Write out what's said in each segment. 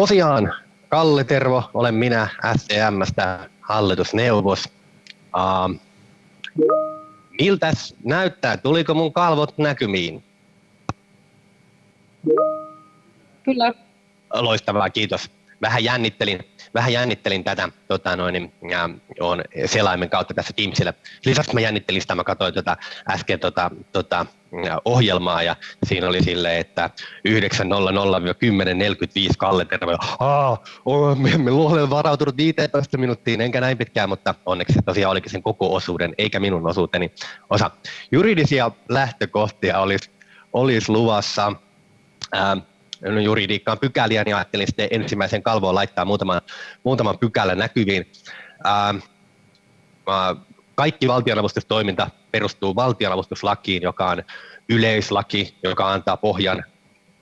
Tosiaan, Kalle Tervo, olen minä STMstä hallitusneuvos. Uh, miltäs näyttää? Tuliko mun kalvot näkymiin? Kyllä. Loistavaa, kiitos. Vähän jännittelin, vähän jännittelin tätä tota noin, ja on selaimen kautta tässä Teamsillä. Lisäksi mä jännittelin sitä, mä katsoin tota, äsken tota, tota, ohjelmaa ja siinä oli silleen, että 9.00-10.45 Kalle Terve. Aa, me, olen varautunut 15 minuuttiin, enkä näin pitkään, mutta onneksi se tosiaan olikin sen koko osuuden, eikä minun osuuteni osa. Juridisia lähtökohtia olisi, olisi luvassa. No juridiikkaan pykäliä, niin ajattelin sitten ensimmäisen kalvoon laittaa muutaman, muutaman pykälän näkyviin. Ää, kaikki valtionavustustoiminta perustuu valtionavustuslakiin, joka on yleislaki, joka antaa pohjan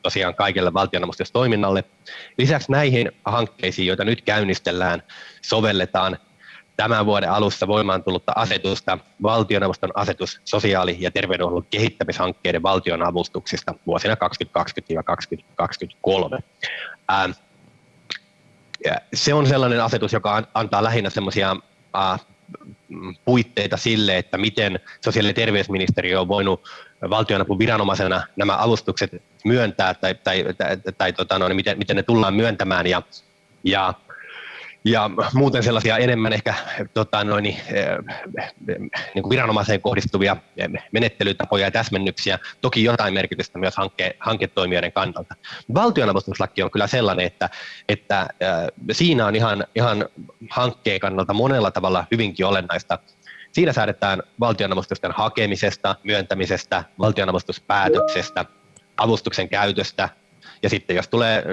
tosiaan kaikille valtionavustustoiminnalle. Lisäksi näihin hankkeisiin, joita nyt käynnistellään, sovelletaan tämän vuoden alussa voimaan tullutta asetusta, valtioneuvoston asetus sosiaali- ja terveydenhuollon kehittämishankkeiden valtionavustuksista vuosina 2020-2023. Se on sellainen asetus, joka antaa lähinnä semmoisia puitteita sille, että miten sosiaali- ja terveysministeriö on voinut valtionapun viranomaisena nämä avustukset myöntää tai, tai, tai, tai tota, no, niin miten, miten ne tullaan myöntämään ja, ja ja muuten sellaisia enemmän ehkä tota, noin, niin, niin kuin viranomaiseen kohdistuvia menettelytapoja ja täsmennyksiä, toki jotain merkitystä myös hanke, hanketoimijoiden kannalta. Valtionavustuslaki on kyllä sellainen, että, että äh, siinä on ihan, ihan hankkeen kannalta monella tavalla hyvinkin olennaista. Siinä säädetään valtionavustusten hakemisesta, myöntämisestä, valtionavustuspäätöksestä, avustuksen käytöstä, ja sitten jos tulee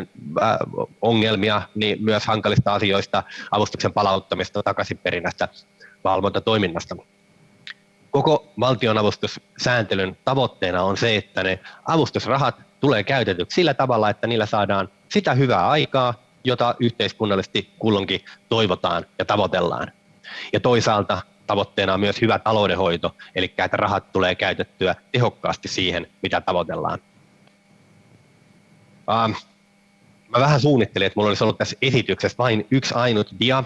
äh, ongelmia, niin myös hankalista asioista, avustuksen palauttamista, takaisinperinnästä, valvontatoiminnasta. Koko valtionavustussääntelyn tavoitteena on se, että ne avustusrahat tulee käytetyksi sillä tavalla, että niillä saadaan sitä hyvää aikaa, jota yhteiskunnallisesti kulloinkin toivotaan ja tavoitellaan. Ja toisaalta tavoitteena on myös hyvä taloudenhoito, eli että rahat tulee käytettyä tehokkaasti siihen, mitä tavoitellaan. Ähm, mä vähän suunnittelin, että mulla olisi ollut tässä esityksessä vain yksi ainut dia,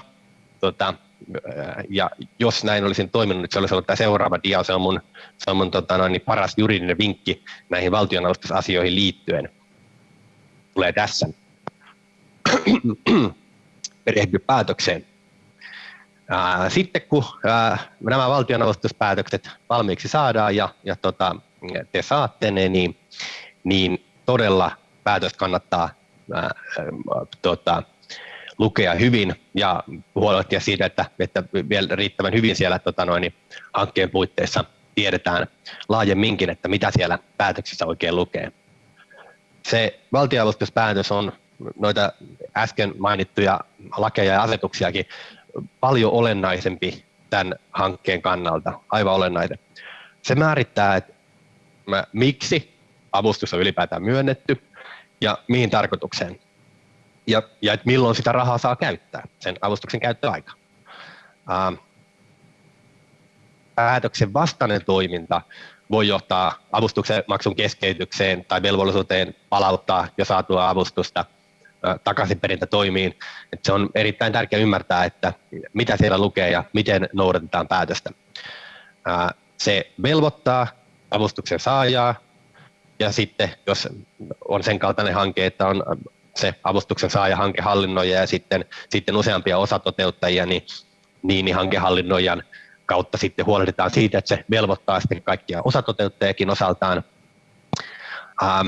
tota, äh, ja jos näin olisin toiminut, niin se olisi ollut tämä seuraava dia, se on mun, se on mun tota, noin, niin paras juridinen vinkki näihin valtionavustusasioihin liittyen. Tulee tässä. Perehdy päätökseen. Äh, sitten kun äh, nämä valtionavustuspäätökset valmiiksi saadaan ja, ja tota, te saatte ne, niin, niin todella päätös kannattaa ää, tota, lukea hyvin ja huolehtia siitä, että, että vielä riittävän hyvin siellä tota noin, hankkeen puitteissa tiedetään laajemminkin, että mitä siellä päätöksissä oikein lukee. Se valtioavustuspäätös on noita äsken mainittuja lakeja ja asetuksiakin paljon olennaisempi tämän hankkeen kannalta, aivan olennainen. Se määrittää, että miksi avustus on ylipäätään myönnetty, ja mihin tarkoitukseen. Ja, ja että milloin sitä rahaa saa käyttää, sen avustuksen käyttöaika. Ähm, päätöksen vastainen toiminta voi johtaa avustuksen maksun keskeytykseen tai velvollisuuteen palauttaa jo saatua avustusta takaisinperintä toimiin. Että se on erittäin tärkeää ymmärtää, että mitä siellä lukee ja miten noudatetaan päätöstä. Se velvoittaa avustuksen saajaa ja sitten jos on sen kaltainen hanke, että on se avustuksen saaja hankehallinnoija ja sitten, sitten useampia osatoteuttajia, niin, niin, niin hankehallinnoijan kautta sitten huolehditaan siitä, että se velvoittaa sitten kaikkia osatoteuttajakin osaltaan. Ähm,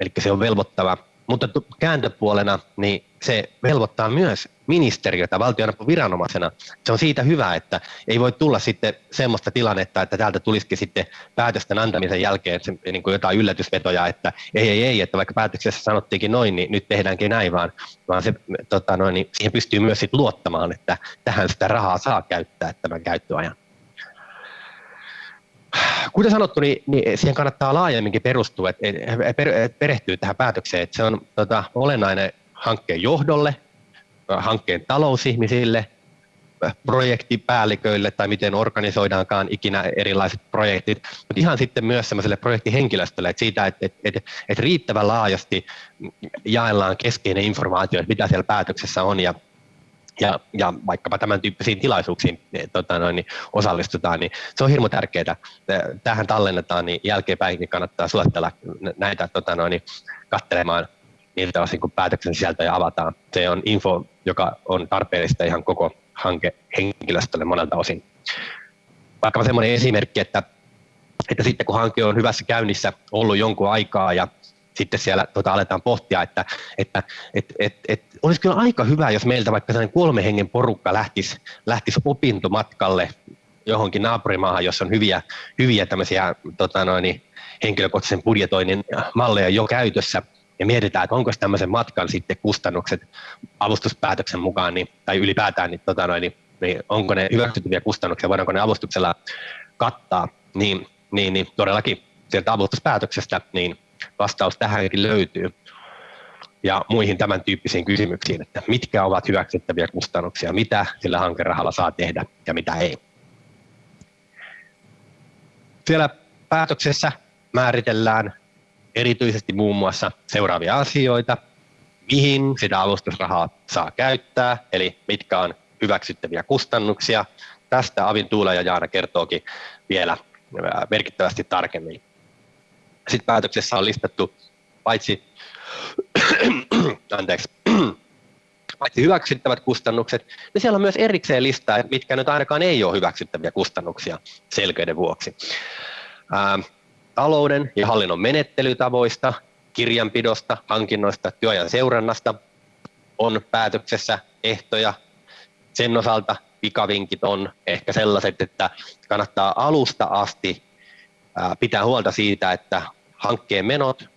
eli se on velvoittava mutta kääntöpuolena niin se velvoittaa myös ministeriötä valtionapuviranomaisena. Se on siitä hyvä, että ei voi tulla sitten semmoista tilannetta, että täältä tulisikin sitten päätösten antamisen jälkeen se, niin kuin jotain yllätysvetoja, että ei, ei, ei, että vaikka päätöksessä sanottiinkin noin, niin nyt tehdäänkin näin, vaan, vaan se, tota noin, niin siihen pystyy myös sit luottamaan, että tähän sitä rahaa saa käyttää tämän käyttöajan kuten sanottu, niin, niin siihen kannattaa laajemminkin perustua, että perehtyä tähän päätökseen. Että se on tota, olennainen hankkeen johdolle, hankkeen talousihmisille, projektipäälliköille tai miten organisoidaankaan ikinä erilaiset projektit, mutta ihan sitten myös sellaiselle projektihenkilöstölle, että siitä, että, että, että, että riittävän laajasti jaellaan keskeinen informaatio, että mitä siellä päätöksessä on ja ja, ja vaikkapa tämän tyyppisiin tilaisuuksiin niin, tota noin, niin osallistutaan, niin se on hirmu tärkeää. Tähän tallennetaan, niin jälkeenpäinkin kannattaa suosittella näitä tota noin, niin katselemaan niiltä osin, kun päätöksen sisältöjä avataan. Se on info, joka on tarpeellista ihan koko hanke henkilöstölle monelta osin. Vaikka semmoinen esimerkki, että, että sitten kun hanke on hyvässä käynnissä ollut jonkun aikaa ja sitten siellä tota, aletaan pohtia, että, että et, et, et, olisi kyllä aika hyvä, jos meiltä vaikka sellainen kolme hengen porukka lähtisi, lähtisi opintomatkalle johonkin naapurimaahan, jossa on hyviä, hyviä tämmöisiä tota noin, henkilökohtaisen budjetoinnin malleja jo käytössä, ja mietitään, että onko tämmöisen matkan sitten kustannukset avustuspäätöksen mukaan, niin, tai ylipäätään, niin, tota noin, niin, niin onko ne hyväksyttäviä kustannuksia, voidaanko ne avustuksella kattaa, niin, niin, niin todellakin sieltä avustuspäätöksestä niin vastaus tähänkin löytyy ja muihin tämän tyyppisiin kysymyksiin, että mitkä ovat hyväksyttäviä kustannuksia, mitä sillä hankerahalla saa tehdä ja mitä ei. Siellä päätöksessä määritellään erityisesti muun muassa seuraavia asioita, mihin sitä avustusrahaa saa käyttää, eli mitkä on hyväksyttäviä kustannuksia. Tästä Avin Tuula ja Jaana kertookin vielä merkittävästi tarkemmin. Sitten päätöksessä on listattu paitsi, anteeksi, paitsi hyväksyttävät kustannukset, niin siellä on myös erikseen listaa, mitkä nyt ainakaan ei ole hyväksyttäviä kustannuksia selkeyden vuoksi. Talouden ja hallinnon menettelytavoista, kirjanpidosta, hankinnoista, työajan seurannasta on päätöksessä ehtoja. Sen osalta pikavinkit on ehkä sellaiset, että kannattaa alusta asti pitää huolta siitä, että hankkeen menot,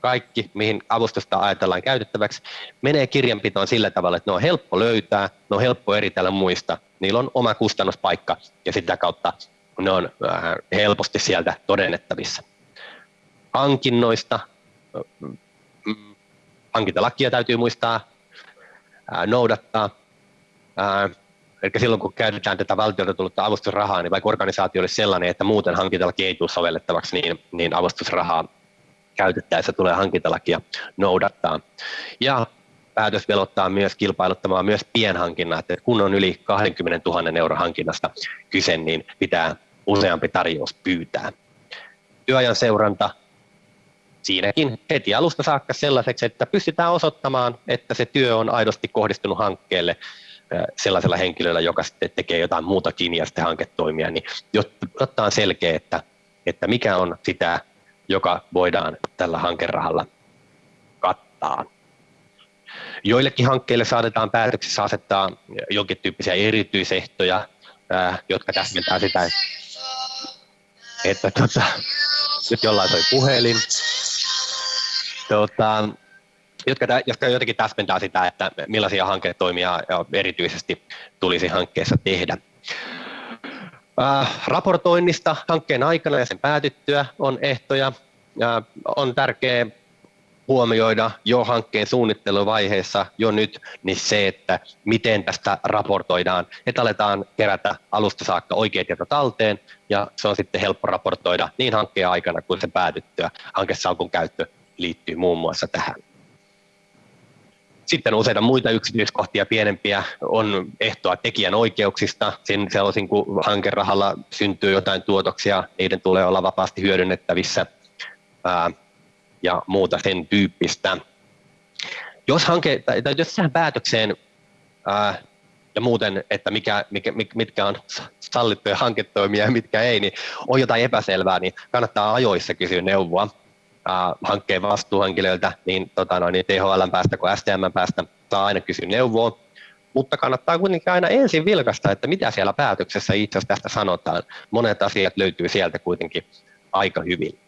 kaikki, mihin avustusta ajatellaan käytettäväksi, menee kirjanpitoon sillä tavalla, että ne on helppo löytää, ne on helppo eritellä muista, niillä on oma kustannuspaikka ja sitä kautta ne on helposti sieltä todennettavissa. Hankinnoista, hankintalakia täytyy muistaa noudattaa. Eli silloin kun käytetään tätä valtiolta tullutta avustusrahaa, niin vaikka organisaatio olisi sellainen, että muuten hankintalaki ei tule sovellettavaksi, niin, niin avustusrahaa käytettäessä tulee hankintalakia noudattaa. Ja päätös velottaa myös kilpailuttamaan myös pienhankinnat, että kun on yli 20 000 euron hankinnasta kyse, niin pitää useampi tarjous pyytää. Työajan seuranta siinäkin heti alusta saakka sellaiseksi, että pystytään osoittamaan, että se työ on aidosti kohdistunut hankkeelle sellaisella henkilöllä, joka sitten tekee jotain muutakin ja sitten hanketoimia, niin jotta on selkeä, että, että mikä on sitä, joka voidaan tällä hankerahalla kattaa. Joillekin hankkeille saatetaan päätöksissä asettaa jonkin tyyppisiä erityisehtoja, jotka täsmentää sitä, että, että tota, nyt jollain soi puhelin. Tota, jotka, jotka jotenkin täsmentää sitä, että millaisia hanketoimia erityisesti tulisi hankkeessa tehdä. Äh, raportoinnista hankkeen aikana ja sen päätyttyä on ehtoja. Äh, on tärkeää huomioida jo hankkeen suunnitteluvaiheessa jo nyt niin se, että miten tästä raportoidaan, että aletaan kerätä alusta saakka oikeat tiedot talteen ja se on sitten helppo raportoida niin hankkeen aikana kuin se päätyttyä. Hankesalkun käyttö liittyy muun muassa tähän. Sitten useita muita yksityiskohtia pienempiä on ehtoa tekijän oikeuksista. Sen sellaisin, kun hankerahalla syntyy jotain tuotoksia, niiden tulee olla vapaasti hyödynnettävissä ja muuta sen tyyppistä. Jos hanke, tai, tai jos tähän päätökseen ää, ja muuten, että mikä, mikä, mitkä on sallittuja hanketoimia ja mitkä ei, niin on jotain epäselvää, niin kannattaa ajoissa kysyä neuvoa äh, hankkeen vastuuhenkilöiltä, niin, tota noin, niin THL päästä kuin STM päästä saa aina kysyä neuvoa, mutta kannattaa kuitenkin aina ensin vilkasta, että mitä siellä päätöksessä itse asiassa tästä sanotaan. Monet asiat löytyy sieltä kuitenkin aika hyvin.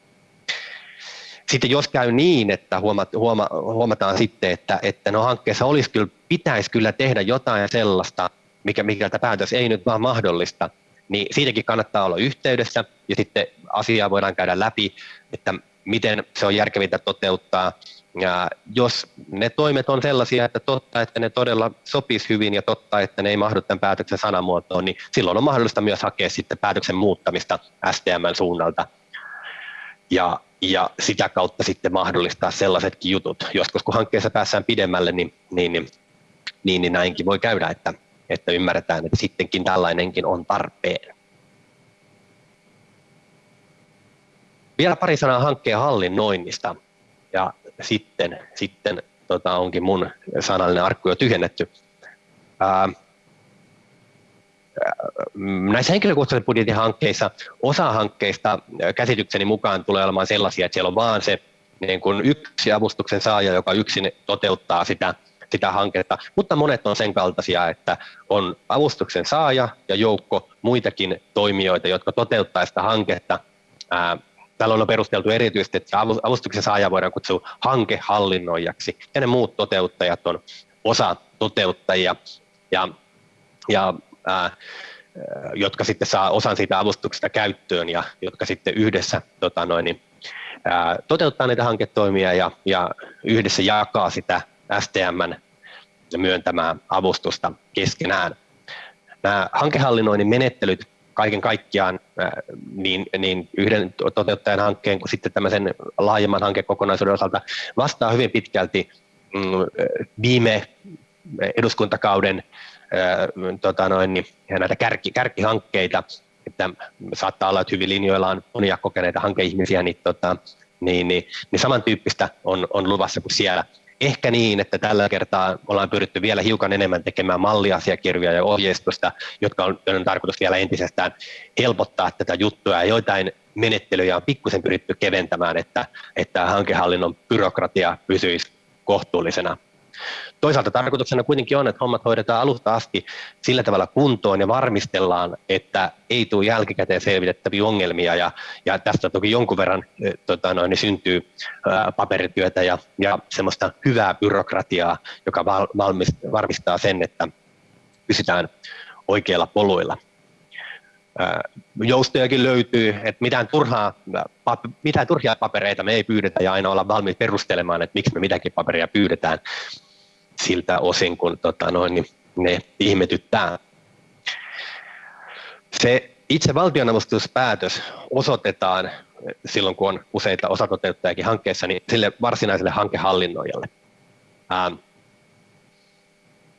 Sitten jos käy niin, että huoma, huoma, huomataan sitten, että, että no hankkeessa olisi kyllä, pitäisi kyllä tehdä jotain sellaista, mikä, mikä tämä päätös ei nyt vaan mahdollista, niin siitäkin kannattaa olla yhteydessä ja sitten asiaa voidaan käydä läpi, että miten se on järkevintä toteuttaa ja jos ne toimet on sellaisia, että totta, että ne todella sopis hyvin ja totta, että ne ei mahdu tämän päätöksen sanamuotoon, niin silloin on mahdollista myös hakea sitten päätöksen muuttamista STMn suunnalta. Ja, ja sitä kautta sitten mahdollistaa sellaisetkin jutut. Joskus kun hankkeessa päässään pidemmälle, niin, niin, niin, niin, niin näinkin voi käydä, että, että ymmärretään, että sittenkin tällainenkin on tarpeen. Vielä pari sanaa hankkeen hallinnoinnista ja sitten, sitten tota, onkin mun sanallinen arkku jo tyhjennetty. Ää, näissä henkilökohtaisen budjetin hankkeissa osa hankkeista käsitykseni mukaan tulee olemaan sellaisia, että siellä on vaan se niin kuin yksi avustuksen saaja, joka yksin toteuttaa sitä, sitä hanketta, mutta monet on sen kaltaisia, että on avustuksen saaja ja joukko muitakin toimijoita, jotka toteuttaa sitä hanketta. Ää, Tällä on perusteltu erityisesti, että avustuksen saaja voidaan kutsua hankehallinnoijaksi, ja ne muut toteuttajat on osa toteuttajia, ja, ja jotka sitten saa osan siitä avustuksesta käyttöön ja jotka sitten yhdessä tota noin, niin, ää, toteuttaa niitä hanketoimia ja, ja yhdessä jakaa sitä STMn myöntämää avustusta keskenään. Nämä hankehallinnoinnin menettelyt kaiken kaikkiaan niin, niin yhden toteuttajan hankkeen kuin sitten tämmöisen laajemman hankekokonaisuuden osalta vastaa hyvin pitkälti mm, viime eduskuntakauden tota noin, niin, näitä kärki, kärkihankkeita, että saattaa olla, että hyvin linjoilla on monia kokeneita hankeihmisiä, niin, tota, niin, niin, niin samantyyppistä on, on luvassa kuin siellä. Ehkä niin, että tällä kertaa ollaan pyritty vielä hiukan enemmän tekemään malliasiakirjoja ja ohjeistusta, jotka on, on tarkoitus vielä entisestään helpottaa tätä juttua. Ja joitain menettelyjä on pikkusen pyritty keventämään, että, että hankehallinnon byrokratia pysyisi kohtuullisena Toisaalta tarkoituksena kuitenkin on, että hommat hoidetaan alusta asti sillä tavalla kuntoon ja varmistellaan, että ei tule jälkikäteen selvitettäviä ongelmia. Ja, ja tästä toki jonkun verran eh, tota noin, niin syntyy ää, paperityötä ja, ja semmoista hyvää byrokratiaa, joka val, valmist, varmistaa sen, että pysytään oikeilla poluilla. Joustojakin löytyy, että mitään, turhaa, mitään turhia papereita me ei pyydetä ja aina olla valmiit perustelemaan, että miksi me mitäkin paperia pyydetään siltä osin, kun tota noin, niin ne ihmetyttää. Se itse valtionavustuspäätös osoitetaan silloin, kun on useita osatoteuttajakin hankkeessa, niin sille varsinaiselle hankehallinnoijalle. Ää,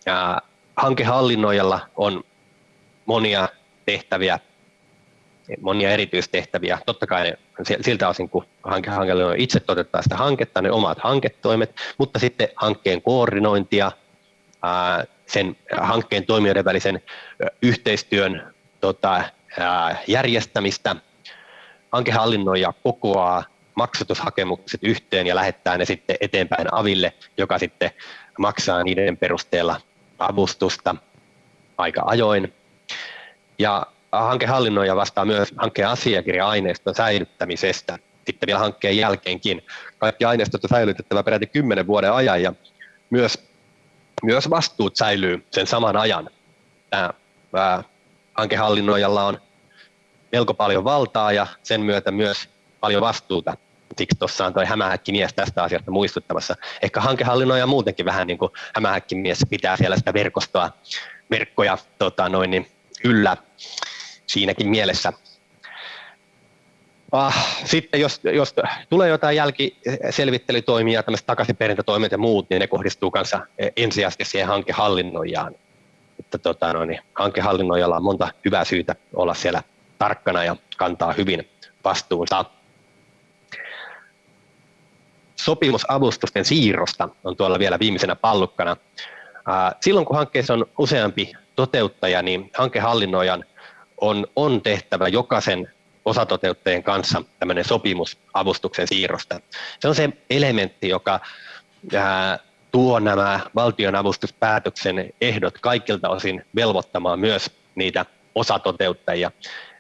ja hankehallinnoijalla on monia tehtäviä, monia erityistehtäviä. Totta kai ne, siltä osin, kun hankehallinnoija itse toteuttaa sitä hanketta, ne omat hanketoimet, mutta sitten hankkeen koordinointia, sen hankkeen toimijoiden välisen yhteistyön tota, järjestämistä. Hankehallinnoija kokoaa maksatushakemukset yhteen ja lähettää ne sitten eteenpäin aville, joka sitten maksaa niiden perusteella avustusta aika ajoin. Ja hankehallinnoija vastaa myös hankkeen asiakirja-aineiston säilyttämisestä sitten vielä hankkeen jälkeenkin. Kaikki aineistot on säilytettävä peräti kymmenen vuoden ajan ja myös, myös vastuut säilyy sen saman ajan. Tämä, tämä hankehallinnoijalla on melko paljon valtaa ja sen myötä myös paljon vastuuta. Siksi tuossa on tuo hämähäkkimies tästä asiasta muistuttamassa. Ehkä hankehallinnoija muutenkin vähän niin kuin hämähäkkimies pitää siellä sitä verkostoa, verkkoja tota noin, niin yllä siinäkin mielessä. Ah, sitten jos, jos tulee jotain jälkiselvittelytoimia, tämmöiset takaisinperintätoimet ja muut, niin ne kohdistuu kanssa ensisijaisesti siihen hankehallinnoijaan. Että tota, no niin, hankehallinnoijalla on monta hyvää syytä olla siellä tarkkana ja kantaa hyvin vastuunsa. Sopimusavustusten siirrosta on tuolla vielä viimeisenä pallukkana. Silloin kun hankkeessa on useampi toteuttaja, niin hankehallinnoijan on, on tehtävä jokaisen osatoteuttajien kanssa tämmöinen sopimus avustuksen siirrosta. Se on se elementti, joka ää, tuo nämä valtionavustuspäätöksen ehdot kaikilta osin velvoittamaan myös niitä osatoteuttajia.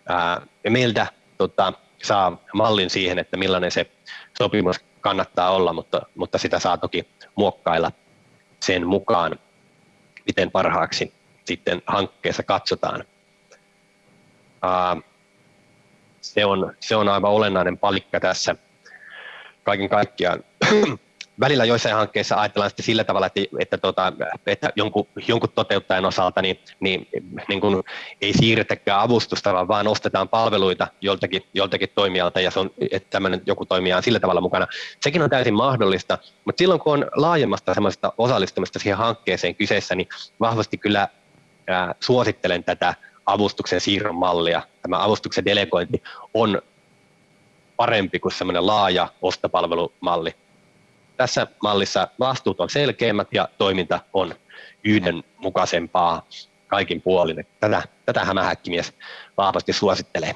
Ää, ja meiltä tota, saa mallin siihen, että millainen se sopimus kannattaa olla, mutta, mutta sitä saa toki muokkailla sen mukaan, miten parhaaksi sitten hankkeessa katsotaan. Se, on, se on aivan olennainen palikka tässä kaiken kaikkiaan. välillä joissain hankkeissa ajatellaan sitten sillä tavalla, että, että, tota, että jonkun, jonkun toteuttajan osalta niin, niin, niin kuin ei siirretäkään avustusta, vaan vaan ostetaan palveluita joltakin, joltakin toimijalta ja se on, että tämmöinen joku toimija on sillä tavalla mukana. Sekin on täysin mahdollista, mutta silloin kun on laajemmasta semmoista osallistumista siihen hankkeeseen kyseessä, niin vahvasti kyllä ää, suosittelen tätä avustuksen siirron mallia. Tämä avustuksen delegointi on parempi kuin semmoinen laaja ostopalvelumalli. Tässä mallissa vastuut on selkeämmät ja toiminta on yhdenmukaisempaa kaikin puolin. Tätä, tätä hämähäkkimies vahvasti suosittelee.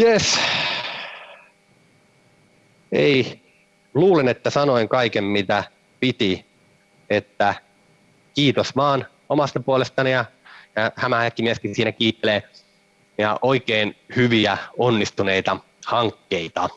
Yes. Ei, luulen, että sanoin kaiken mitä piti, että kiitos vaan omasta puolestani ja, hämähäkkimieskin siinä kiittelee ja oikein hyviä onnistuneita hankkeita.